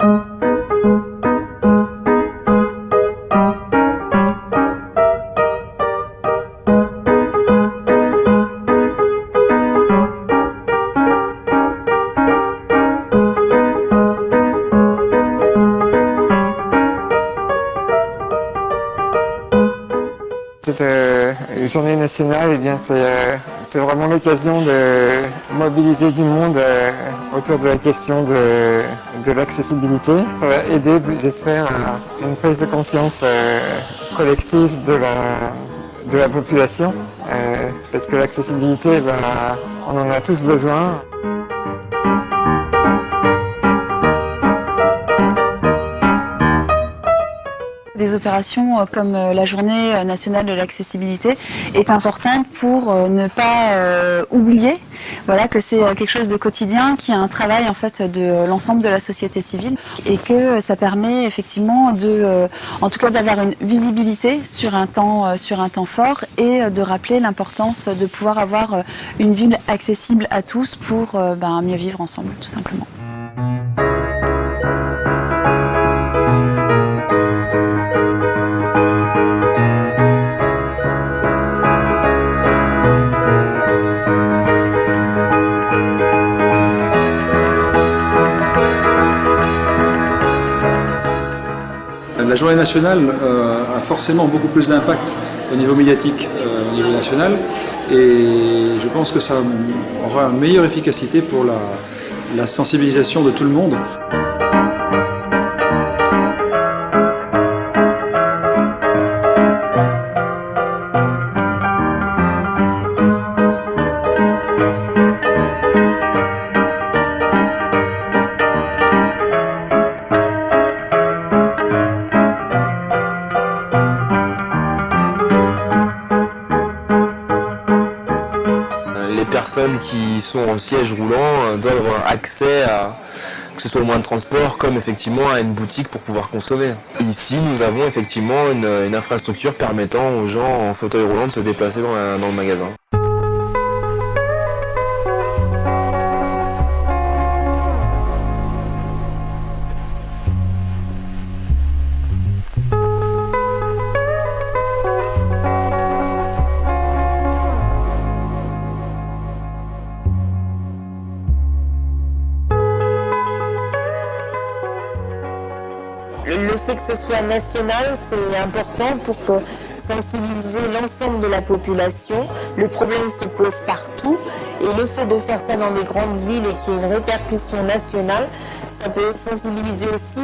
Thank you. Cette euh, journée nationale, eh bien, c'est euh, c'est vraiment l'occasion de mobiliser du monde euh, autour de la question de, l'accessibilité. Ça va aider, j'espère, à une prise de conscience collective de la, population, parce que l'accessibilité, ben, on en a tous besoin. Des opérations euh, comme euh, la journée euh, nationale de l'accessibilité est importante pour ne pas euh, oublier voilà, que c'est quelque chose de quotidien, qui est un travail en fait de l'ensemble de la société civile et que ça permet effectivement de, euh, d'avoir une visibilité sur un temps, euh, sur un temps fort et de rappeler l'importance de pouvoir avoir une ville accessible à tous pour euh, ben, mieux vivre ensemble tout simplement. Journée nationale euh, a forcément beaucoup plus d'impact au niveau médiatique, euh, au niveau national, et je pense que ça aura une meilleure efficacité pour la, la sensibilisation de tout le monde. Personnes qui sont en siège roulant euh, doivent avoir accès à que ce soit le moyen de transport comme effectivement à une boutique pour pouvoir consommer. Ici, nous avons effectivement une, infrastructure permettant aux gens en fauteuil roulant de se déplacer dans, la- dans le magasin. Fait que ce soit national, c'est important pour sensibiliser l'ensemble de la population. Le problème se pose partout et le fait de faire ça dans des grandes villes et qu'il y ait une répercussion nationale, ça peut sensibiliser aussi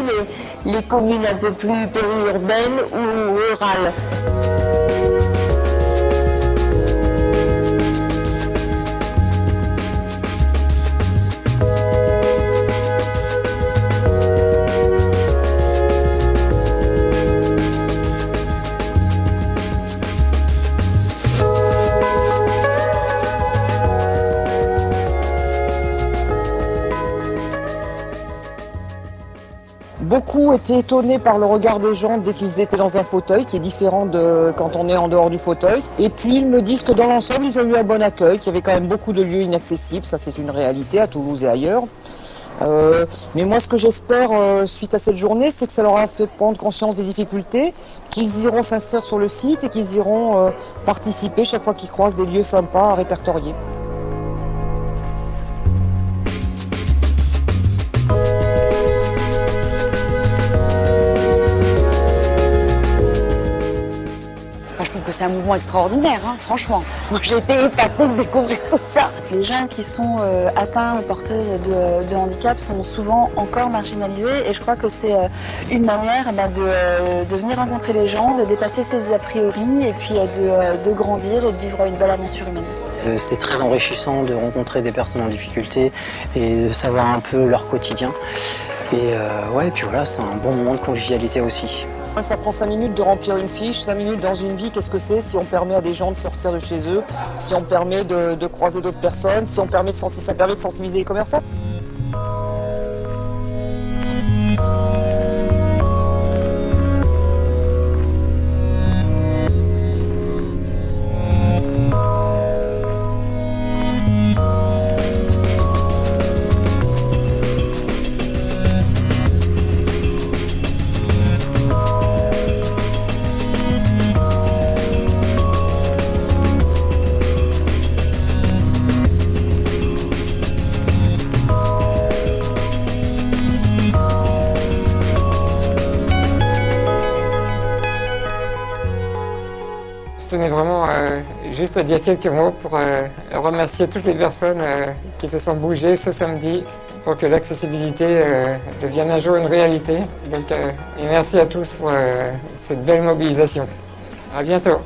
les, les communes un peu plus périurbaines ou rurales. Beaucoup étaient étonnés par le regard des gens dès qu'ils étaient dans un fauteuil, qui est différent de quand on est en dehors du fauteuil. Et puis ils me disent que dans l'ensemble, ils ont eu un bon accueil, qu'il y avait quand même beaucoup de lieux inaccessibles. Ça, c'est une réalité à Toulouse et ailleurs. Euh, mais moi, ce que j'espère euh, suite à cette journée, c'est que ça leur a fait prendre conscience des difficultés, qu'ils iront s'inscrire sur le site et qu'ils iront euh, participer chaque fois qu'ils croisent des lieux sympas à répertorier. Moi, je trouve que c'est un mouvement extraordinaire, hein, franchement. Moi, j'ai été épatée de découvrir tout ça. Les gens qui sont euh, atteints ou porteurs de, de handicap sont souvent encore marginalisés et je crois que c'est euh, une manière de, euh, de venir rencontrer les gens, de dépasser ses a priori et puis euh, de, euh, de grandir et de vivre une belle aventure humaine. C'est très enrichissant de rencontrer des personnes en difficulté et de savoir un peu leur quotidien. Et euh, ouais, puis voilà, c'est un bon moment de convivialité aussi. Ça prend 5 minutes de remplir une fiche, 5 minutes dans une vie, qu'est-ce que c'est si on permet à des gens de sortir de chez eux, si on permet de, croiser d'autres personnes, si on ça permet de sensibiliser les commerçants? Tenais vraiment juste à dire quelques mots pour remercier toutes les personnes qui se sont bougées ce samedi pour que l'accessibilité devienne un jour une réalité. Donc, et merci à tous pour cette belle mobilisation. À bientôt.